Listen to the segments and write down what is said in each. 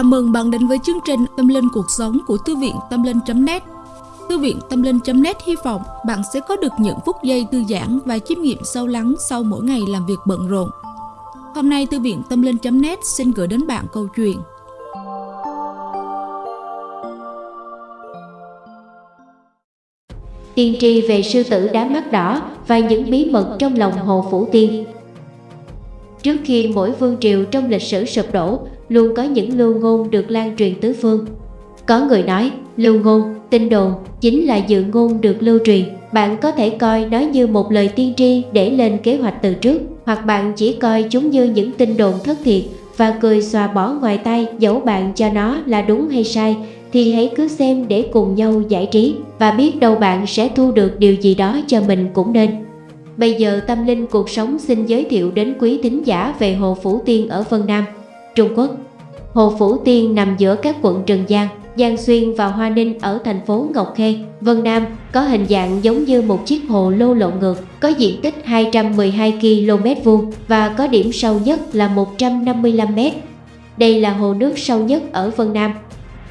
Chào mừng bạn đến với chương trình Tâm Linh Cuộc Sống của Thư viện Tâm Linh.net Thư viện Tâm Linh.net hy vọng bạn sẽ có được những phút giây thư giãn và chiêm nghiệm sâu lắng sau mỗi ngày làm việc bận rộn. Hôm nay Thư viện Tâm Linh.net xin gửi đến bạn câu chuyện. Tiên tri về sư tử đá mắt đỏ và những bí mật trong lòng Hồ Phủ Tiên. Trước khi mỗi vương triều trong lịch sử sụp đổ, luôn có những lưu ngôn được lan truyền tứ phương. Có người nói, lưu ngôn, tin đồn chính là dự ngôn được lưu truyền. Bạn có thể coi nó như một lời tiên tri để lên kế hoạch từ trước, hoặc bạn chỉ coi chúng như những tin đồn thất thiệt và cười xòa bỏ ngoài tay dẫu bạn cho nó là đúng hay sai thì hãy cứ xem để cùng nhau giải trí và biết đâu bạn sẽ thu được điều gì đó cho mình cũng nên. Bây giờ Tâm Linh Cuộc Sống xin giới thiệu đến quý thính giả về Hồ Phủ Tiên ở Vân Nam, Trung Quốc. Hồ Phủ Tiên nằm giữa các quận Trần Giang, Giang Xuyên và Hoa Ninh ở thành phố Ngọc Khê, Vân Nam, có hình dạng giống như một chiếc hồ lô lộn ngược, có diện tích 212 km vuông và có điểm sâu nhất là 155 m. Đây là hồ nước sâu nhất ở Vân Nam.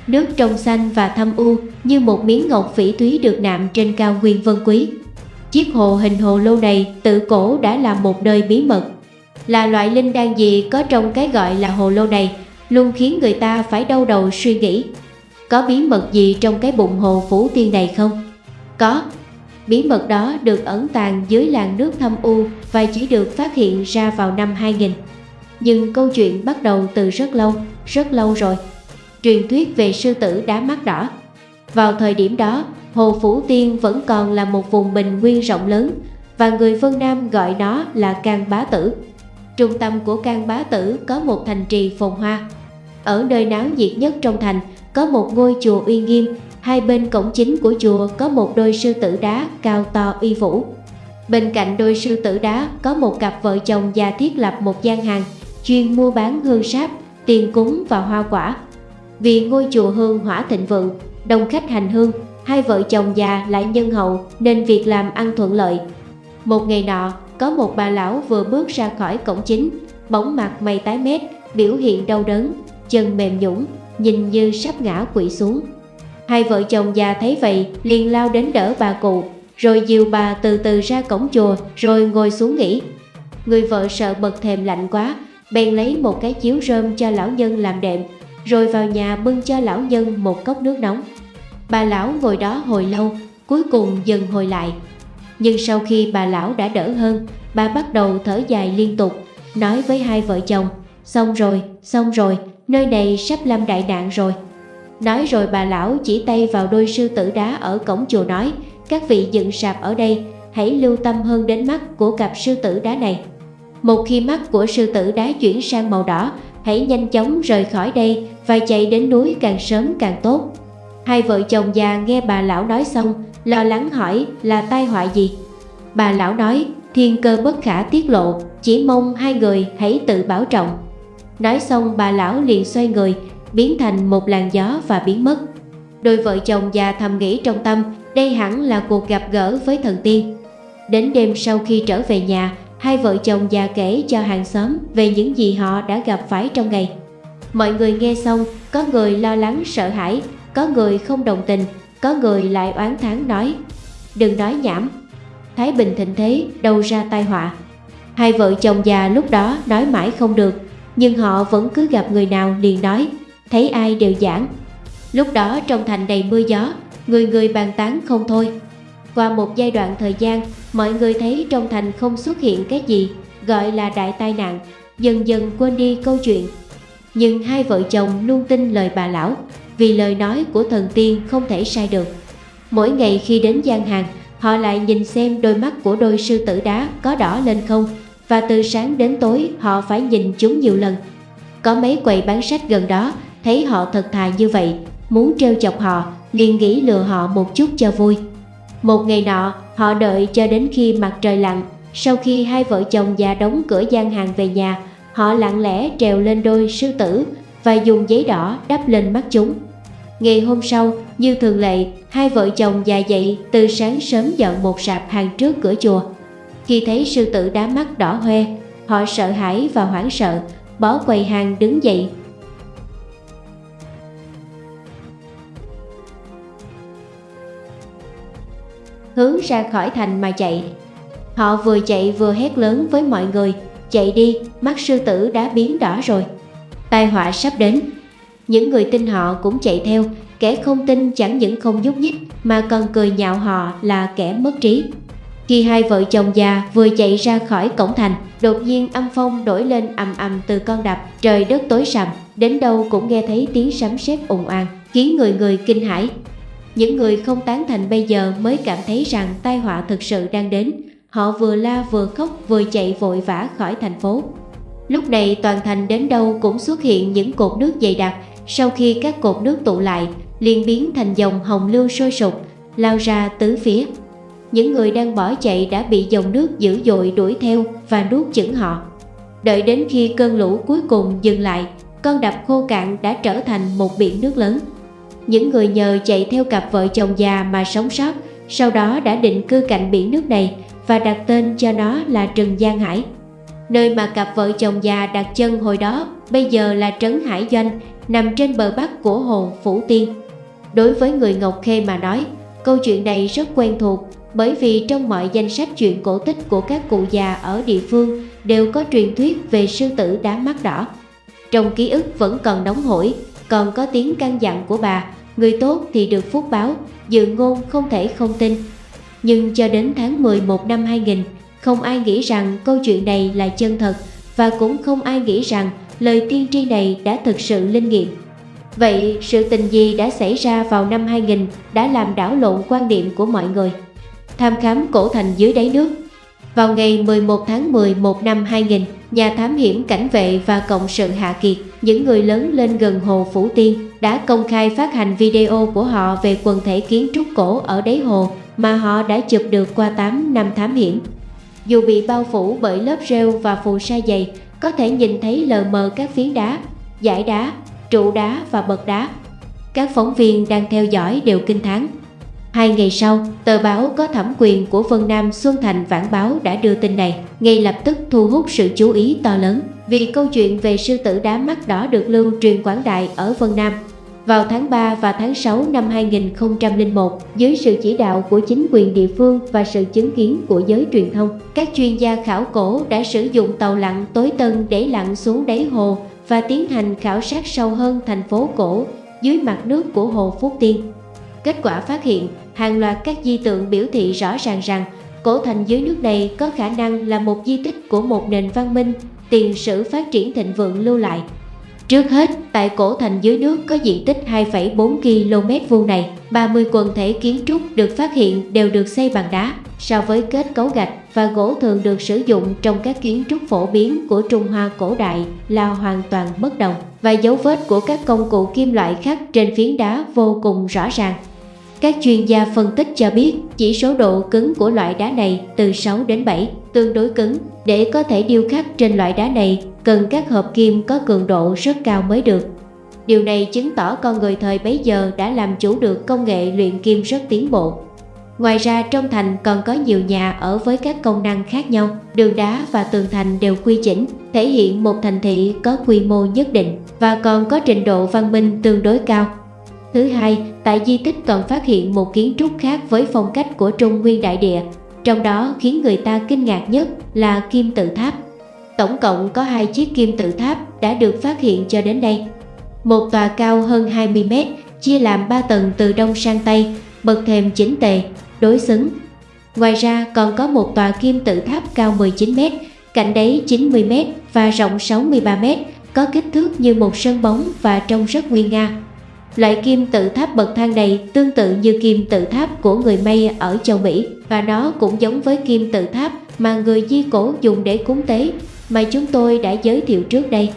Nước trong xanh và thâm u như một miếng ngọc phỉ thúy được nạm trên cao nguyên vân quý. Chiếc hồ hình hồ lô này tự cổ đã là một nơi bí mật. Là loại linh đan gì có trong cái gọi là hồ lô này luôn khiến người ta phải đau đầu suy nghĩ. Có bí mật gì trong cái bụng hồ phủ tiên này không? Có. Bí mật đó được ẩn tàng dưới làn nước thâm u và chỉ được phát hiện ra vào năm 2000. Nhưng câu chuyện bắt đầu từ rất lâu, rất lâu rồi. Truyền thuyết về sư tử đá mắt đỏ. Vào thời điểm đó, Hồ Phủ Tiên vẫn còn là một vùng bình nguyên rộng lớn và người phương Nam gọi nó là Can Bá Tử. Trung tâm của Can Bá Tử có một thành trì phồn hoa. Ở nơi náo nhiệt nhất trong thành có một ngôi chùa uy nghiêm, hai bên cổng chính của chùa có một đôi sư tử đá cao to uy vũ. Bên cạnh đôi sư tử đá có một cặp vợ chồng già thiết lập một gian hàng chuyên mua bán hương sáp, tiền cúng và hoa quả. Vì ngôi chùa hương hỏa thịnh vượng, đông khách hành hương hai vợ chồng già lại nhân hậu nên việc làm ăn thuận lợi. Một ngày nọ, có một bà lão vừa bước ra khỏi cổng chính, bóng mặt mày tái mét, biểu hiện đau đớn, chân mềm nhũng, nhìn như sắp ngã quỵ xuống. Hai vợ chồng già thấy vậy liền lao đến đỡ bà cụ, rồi dìu bà từ từ ra cổng chùa rồi ngồi xuống nghỉ. Người vợ sợ bật thèm lạnh quá, bèn lấy một cái chiếu rơm cho lão nhân làm đệm, rồi vào nhà bưng cho lão nhân một cốc nước nóng. Bà lão ngồi đó hồi lâu, cuối cùng dần hồi lại. Nhưng sau khi bà lão đã đỡ hơn, bà bắt đầu thở dài liên tục, nói với hai vợ chồng, xong rồi, xong rồi, nơi này sắp lâm đại nạn rồi. Nói rồi bà lão chỉ tay vào đôi sư tử đá ở cổng chùa nói, các vị dựng sạp ở đây, hãy lưu tâm hơn đến mắt của cặp sư tử đá này. Một khi mắt của sư tử đá chuyển sang màu đỏ, hãy nhanh chóng rời khỏi đây và chạy đến núi càng sớm càng tốt. Hai vợ chồng già nghe bà lão nói xong, lo lắng hỏi là tai họa gì. Bà lão nói, thiên cơ bất khả tiết lộ, chỉ mong hai người hãy tự bảo trọng. Nói xong bà lão liền xoay người, biến thành một làn gió và biến mất. Đôi vợ chồng già thầm nghĩ trong tâm, đây hẳn là cuộc gặp gỡ với thần tiên. Đến đêm sau khi trở về nhà, hai vợ chồng già kể cho hàng xóm về những gì họ đã gặp phải trong ngày. Mọi người nghe xong, có người lo lắng sợ hãi, có người không đồng tình, có người lại oán thán nói Đừng nói nhảm, Thái Bình thịnh thế đâu ra tai họa. Hai vợ chồng già lúc đó nói mãi không được Nhưng họ vẫn cứ gặp người nào liền nói Thấy ai đều giảng. Lúc đó trong thành đầy mưa gió Người người bàn tán không thôi. Qua một giai đoạn thời gian Mọi người thấy trong thành không xuất hiện cái gì Gọi là đại tai nạn Dần dần quên đi câu chuyện. Nhưng hai vợ chồng luôn tin lời bà lão vì lời nói của thần tiên không thể sai được. Mỗi ngày khi đến gian hàng, họ lại nhìn xem đôi mắt của đôi sư tử đá có đỏ lên không và từ sáng đến tối họ phải nhìn chúng nhiều lần. Có mấy quầy bán sách gần đó thấy họ thật thà như vậy, muốn trêu chọc họ, liền nghĩ lừa họ một chút cho vui. Một ngày nọ, họ đợi cho đến khi mặt trời lặn, sau khi hai vợ chồng già đóng cửa gian hàng về nhà, họ lặng lẽ trèo lên đôi sư tử và dùng giấy đỏ đắp lên mắt chúng. Ngày hôm sau, như thường lệ, hai vợ chồng già dậy từ sáng sớm dọn một sạp hàng trước cửa chùa. Khi thấy sư tử đá mắt đỏ hoe, họ sợ hãi và hoảng sợ, bỏ quầy hàng đứng dậy. Hướng ra khỏi thành mà chạy. Họ vừa chạy vừa hét lớn với mọi người, chạy đi, mắt sư tử đã biến đỏ rồi. Tai họa sắp đến, những người tin họ cũng chạy theo, kẻ không tin chẳng những không nhúc nhích mà còn cười nhạo họ là kẻ mất trí. Khi hai vợ chồng già vừa chạy ra khỏi cổng thành, đột nhiên âm phong đổi lên ầm ầm từ con đập, trời đất tối sầm, đến đâu cũng nghe thấy tiếng sấm sét ồn ào, khiến người người kinh hãi. Những người không tán thành bây giờ mới cảm thấy rằng tai họa thực sự đang đến. Họ vừa la vừa khóc vừa chạy vội vã khỏi thành phố. Lúc này toàn thành đến đâu cũng xuất hiện những cột nước dày đặc. Sau khi các cột nước tụ lại, liền biến thành dòng hồng lưu sôi sục, lao ra tứ phía. Những người đang bỏ chạy đã bị dòng nước dữ dội đuổi theo và nuốt chửng họ. Đợi đến khi cơn lũ cuối cùng dừng lại, con đập khô cạn đã trở thành một biển nước lớn. Những người nhờ chạy theo cặp vợ chồng già mà sống sót, sau đó đã định cư cạnh biển nước này và đặt tên cho nó là Trần Giang Hải. Nơi mà cặp vợ chồng già đặt chân hồi đó bây giờ là Trấn Hải Doanh, nằm trên bờ bắc của hồ Phủ Tiên. Đối với người Ngọc Khê mà nói, câu chuyện này rất quen thuộc bởi vì trong mọi danh sách chuyện cổ tích của các cụ già ở địa phương đều có truyền thuyết về sư tử đá mắt đỏ. Trong ký ức vẫn còn nóng hổi, còn có tiếng căn dặn của bà, người tốt thì được phúc báo, dự ngôn không thể không tin. Nhưng cho đến tháng 11 năm 2000, không ai nghĩ rằng câu chuyện này là chân thật và cũng không ai nghĩ rằng lời tiên tri này đã thực sự linh nghiệm. Vậy sự tình gì đã xảy ra vào năm 2000 đã làm đảo lộn quan điểm của mọi người? Tham khám cổ thành dưới đáy nước Vào ngày 11 tháng 11 năm 2000, nhà thám hiểm cảnh vệ và cộng sự Hạ Kiệt, những người lớn lên gần hồ Phủ Tiên, đã công khai phát hành video của họ về quần thể kiến trúc cổ ở đáy hồ mà họ đã chụp được qua 8 năm thám hiểm. Dù bị bao phủ bởi lớp rêu và phù sa dày, có thể nhìn thấy lờ mờ các phiến đá, dải đá, trụ đá và bậc đá. Các phóng viên đang theo dõi đều kinh thán. Hai ngày sau, tờ báo có thẩm quyền của Vân Nam Xuân Thành Vãn Báo đã đưa tin này, ngay lập tức thu hút sự chú ý to lớn vì câu chuyện về sư tử đá mắt đỏ được lưu truyền quảng đại ở Vân Nam. Vào tháng 3 và tháng 6 năm 2001, dưới sự chỉ đạo của chính quyền địa phương và sự chứng kiến của giới truyền thông, các chuyên gia khảo cổ đã sử dụng tàu lặn tối tân để lặn xuống đáy hồ và tiến hành khảo sát sâu hơn thành phố cổ dưới mặt nước của hồ Phúc Tiên. Kết quả phát hiện hàng loạt các di tượng biểu thị rõ ràng rằng cổ thành dưới nước này có khả năng là một di tích của một nền văn minh tiền sử phát triển thịnh vượng lưu lại. Trước hết, tại cổ thành dưới nước có diện tích 2,4 km vuông này, 30 quần thể kiến trúc được phát hiện đều được xây bằng đá, so với kết cấu gạch và gỗ thường được sử dụng trong các kiến trúc phổ biến của Trung Hoa cổ đại là hoàn toàn bất đồng và dấu vết của các công cụ kim loại khác trên phiến đá vô cùng rõ ràng. Các chuyên gia phân tích cho biết chỉ số độ cứng của loại đá này từ 6 đến 7, tương đối cứng. Để có thể điêu khắc trên loại đá này, cần các hợp kim có cường độ rất cao mới được. Điều này chứng tỏ con người thời bấy giờ đã làm chủ được công nghệ luyện kim rất tiến bộ. Ngoài ra trong thành còn có nhiều nhà ở với các công năng khác nhau, đường đá và tường thành đều quy chỉnh, thể hiện một thành thị có quy mô nhất định và còn có trình độ văn minh tương đối cao. Thứ hai, tại di tích còn phát hiện một kiến trúc khác với phong cách của Trung Nguyên Đại Địa, trong đó khiến người ta kinh ngạc nhất là kim tự tháp. Tổng cộng có hai chiếc kim tự tháp đã được phát hiện cho đến đây. Một tòa cao hơn 20 mét, chia làm 3 tầng từ đông sang tây, bậc thềm chỉnh tề, đối xứng. Ngoài ra còn có một tòa kim tự tháp cao 19 mét, cạnh đáy 90 mét và rộng 63 mét, có kích thước như một sân bóng và trông rất nguyên nga. Loại kim tự tháp bậc thang này tương tự như kim tự tháp của người May ở châu Mỹ và nó cũng giống với kim tự tháp mà người Di Cổ dùng để cúng tế mà chúng tôi đã giới thiệu trước đây.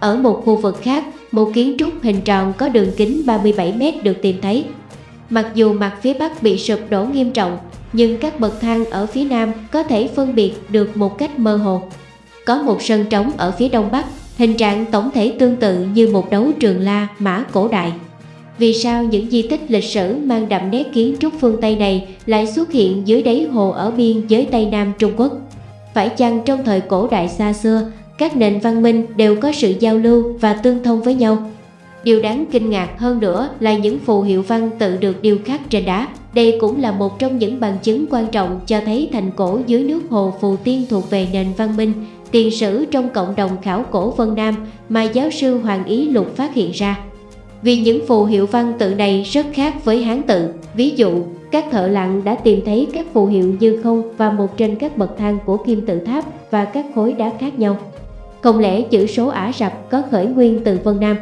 Ở một khu vực khác, một kiến trúc hình tròn có đường kính 37m được tìm thấy. Mặc dù mặt phía Bắc bị sụp đổ nghiêm trọng, nhưng các bậc thang ở phía Nam có thể phân biệt được một cách mơ hồ. Có một sân trống ở phía Đông Bắc, hình trạng tổng thể tương tự như một đấu trường la mã cổ đại. Vì sao những di tích lịch sử mang đậm nét kiến trúc phương Tây này lại xuất hiện dưới đáy hồ ở biên giới Tây Nam Trung Quốc? Phải chăng trong thời cổ đại xa xưa, các nền văn minh đều có sự giao lưu và tương thông với nhau? Điều đáng kinh ngạc hơn nữa là những phù hiệu văn tự được điêu khắc trên đá Đây cũng là một trong những bằng chứng quan trọng cho thấy thành cổ dưới nước hồ Phù Tiên thuộc về nền văn minh, tiền sử trong cộng đồng khảo cổ Vân Nam mà giáo sư Hoàng Ý Lục phát hiện ra. Vì những phù hiệu văn tự này rất khác với Hán tự, ví dụ các thợ lặn đã tìm thấy các phù hiệu như không và một trên các bậc thang của kim tự tháp và các khối đá khác nhau. Không lẽ chữ số Ả Rập có khởi nguyên từ Vân Nam?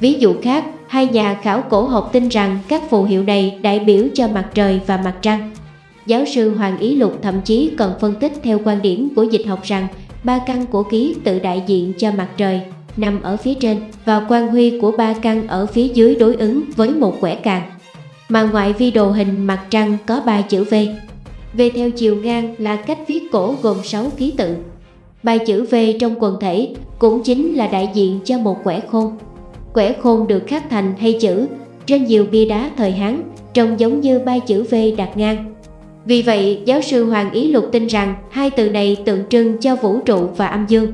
Ví dụ khác, hai nhà khảo cổ học tin rằng các phù hiệu này đại biểu cho mặt trời và mặt trăng. Giáo sư Hoàng Ý Lục thậm chí còn phân tích theo quan điểm của dịch học rằng ba căn của ký tự đại diện cho mặt trời, nằm ở phía trên, và quan huy của ba căn ở phía dưới đối ứng với một quẻ càng. Mà ngoại vi đồ hình mặt trăng có ba chữ V. V theo chiều ngang là cách viết cổ gồm 6 ký tự. Ba chữ V trong quần thể cũng chính là đại diện cho một quẻ khôn. Quẻ khôn được khắc thành hay chữ trên nhiều bia đá thời Hán, trông giống như ba chữ V đặt ngang. Vì vậy, giáo sư Hoàng Ý Lục tin rằng hai từ này tượng trưng cho vũ trụ và âm dương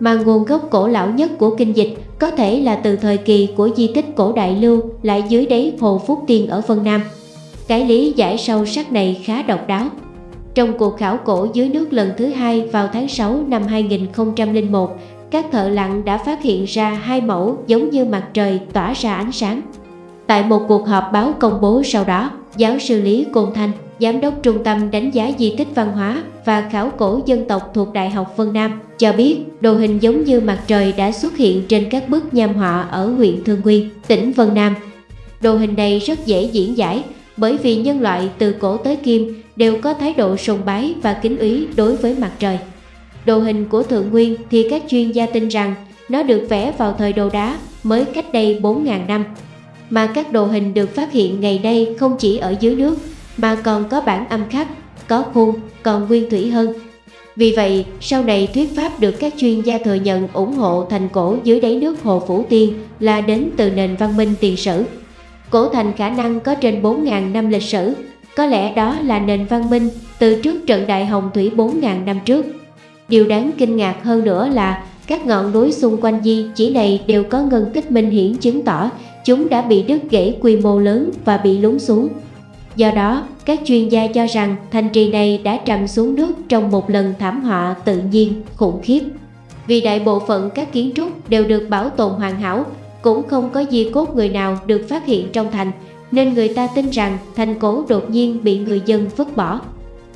mà nguồn gốc cổ lão nhất của kinh dịch có thể là từ thời kỳ của di tích cổ đại lưu lại dưới đáy hồ Phúc Tiên ở Vân Nam. Cái lý giải sâu sắc này khá độc đáo. Trong cuộc khảo cổ dưới nước lần thứ hai vào tháng 6 năm 2001, các thợ lặn đã phát hiện ra hai mẫu giống như mặt trời tỏa ra ánh sáng. Tại một cuộc họp báo công bố sau đó, giáo sư Lý Côn Thanh Giám đốc Trung tâm đánh giá di tích văn hóa và khảo cổ dân tộc thuộc Đại học Vân Nam cho biết đồ hình giống như mặt trời đã xuất hiện trên các bức nham họa ở huyện Thương Nguyên, tỉnh Vân Nam. Đồ hình này rất dễ diễn giải bởi vì nhân loại từ cổ tới kim đều có thái độ sùng bái và kính ý đối với mặt trời. Đồ hình của Thượng Nguyên thì các chuyên gia tin rằng nó được vẽ vào thời đồ đá mới cách đây 4.000 năm. Mà các đồ hình được phát hiện ngày nay không chỉ ở dưới nước mà còn có bản âm khắc, có khuôn, còn nguyên thủy hơn. Vì vậy, sau này thuyết pháp được các chuyên gia thừa nhận ủng hộ thành cổ dưới đáy nước Hồ Phủ Tiên là đến từ nền văn minh tiền sử. Cổ thành khả năng có trên 4.000 năm lịch sử, có lẽ đó là nền văn minh từ trước trận đại hồng thủy 4.000 năm trước. Điều đáng kinh ngạc hơn nữa là các ngọn núi xung quanh di chỉ này đều có ngân tích minh hiển chứng tỏ chúng đã bị đứt gãy quy mô lớn và bị lún xuống. Do đó, các chuyên gia cho rằng thành trì này đã trầm xuống nước trong một lần thảm họa tự nhiên khủng khiếp. Vì đại bộ phận các kiến trúc đều được bảo tồn hoàn hảo, cũng không có di cốt người nào được phát hiện trong thành, nên người ta tin rằng thành cổ đột nhiên bị người dân vứt bỏ.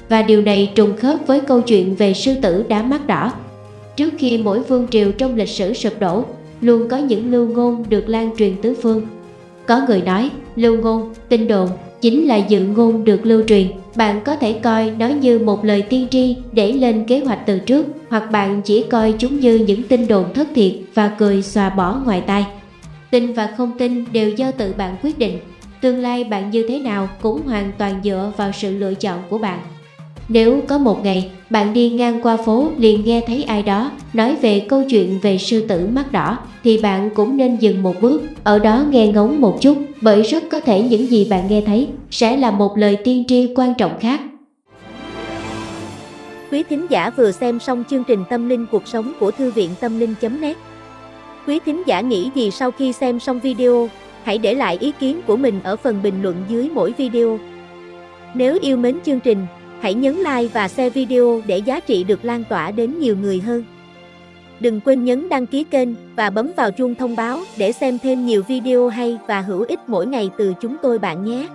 Và điều này trùng khớp với câu chuyện về sư tử đá mắt đỏ. Trước khi mỗi vương triều trong lịch sử sụp đổ, luôn có những lưu ngôn được lan truyền tứ phương. Có người nói, lưu ngôn, tin đồn chính là dự ngôn được lưu truyền. Bạn có thể coi nó như một lời tiên tri để lên kế hoạch từ trước, hoặc bạn chỉ coi chúng như những tin đồn thất thiệt và cười xòa bỏ ngoài tai. Tin và không tin đều do tự bạn quyết định. Tương lai bạn như thế nào cũng hoàn toàn dựa vào sự lựa chọn của bạn. Nếu có một ngày bạn đi ngang qua phố liền nghe thấy ai đó nói về câu chuyện về sư tử mắt đỏ thì bạn cũng nên dừng một bước, ở đó nghe ngóng một chút bởi rất có thể những gì bạn nghe thấy sẽ là một lời tiên tri quan trọng khác. Quý thính giả vừa xem xong chương trình Tâm linh cuộc sống của Thư viện Tâm linh.net Quý thính giả nghĩ gì sau khi xem xong video, hãy để lại ý kiến của mình ở phần bình luận dưới mỗi video. Nếu yêu mến chương trình, Hãy nhấn like và share video để giá trị được lan tỏa đến nhiều người hơn. Đừng quên nhấn đăng ký kênh và bấm vào chuông thông báo để xem thêm nhiều video hay và hữu ích mỗi ngày từ chúng tôi bạn nhé.